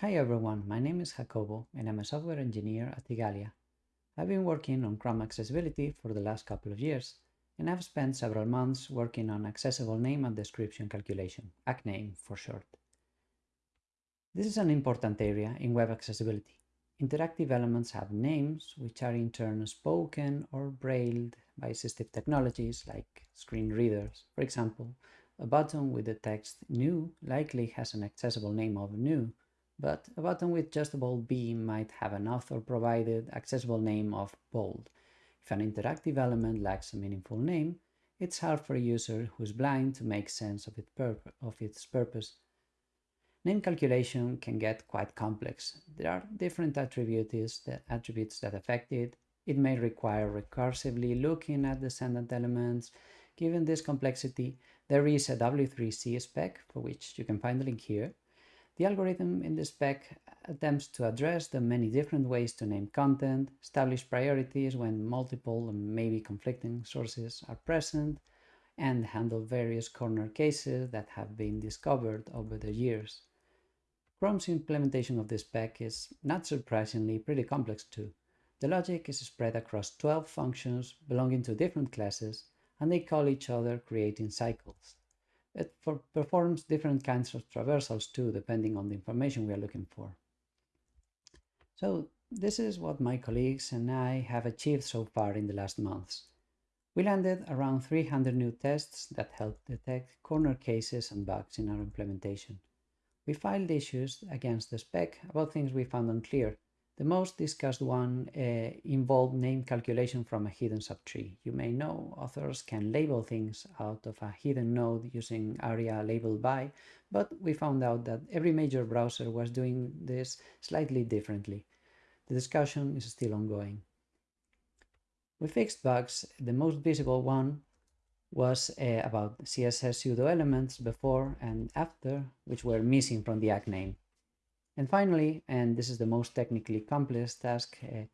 Hi everyone, my name is Jacobo and I'm a software engineer at Igalia. I've been working on Chrome accessibility for the last couple of years and I've spent several months working on accessible name and description calculation, AccName for short. This is an important area in web accessibility. Interactive elements have names which are in turn spoken or brailled by assistive technologies like screen readers. For example, a button with the text new likely has an accessible name of new but a button with just a bold B might have an author-provided accessible name of bold. If an interactive element lacks a meaningful name, it's hard for a user who's blind to make sense of, it of its purpose. Name calculation can get quite complex. There are different attributes that, attributes that affect it. It may require recursively looking at descendant elements. Given this complexity, there is a W3C spec, for which you can find the link here, the algorithm in this spec attempts to address the many different ways to name content, establish priorities when multiple and maybe conflicting sources are present, and handle various corner cases that have been discovered over the years. Chrome's implementation of this spec is, not surprisingly, pretty complex too. The logic is spread across 12 functions belonging to different classes, and they call each other creating cycles. It for, performs different kinds of traversals too, depending on the information we are looking for. So this is what my colleagues and I have achieved so far in the last months. We landed around 300 new tests that help detect corner cases and bugs in our implementation. We filed issues against the spec about things we found unclear, the most discussed one uh, involved name calculation from a hidden subtree. You may know authors can label things out of a hidden node using aria labeled by, but we found out that every major browser was doing this slightly differently. The discussion is still ongoing. We fixed bugs. The most visible one was uh, about CSS pseudo elements before and after, which were missing from the AccName. And finally, and this is the most technically complex task, uh,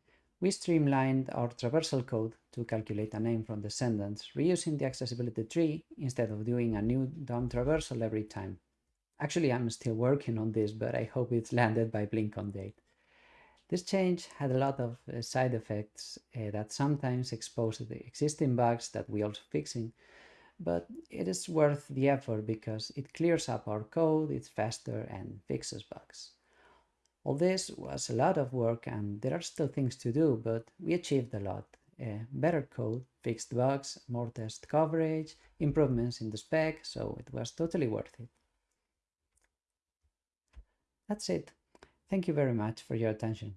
we streamlined our traversal code to calculate a name from descendants, reusing the accessibility tree instead of doing a new DOM traversal every time. Actually, I'm still working on this, but I hope it's landed by BlinkOn date. This change had a lot of uh, side effects uh, that sometimes expose the existing bugs that we also fixing, but it is worth the effort because it clears up our code, it's faster and fixes bugs. All this was a lot of work and there are still things to do, but we achieved a lot. Uh, better code, fixed bugs, more test coverage, improvements in the spec, so it was totally worth it. That's it. Thank you very much for your attention.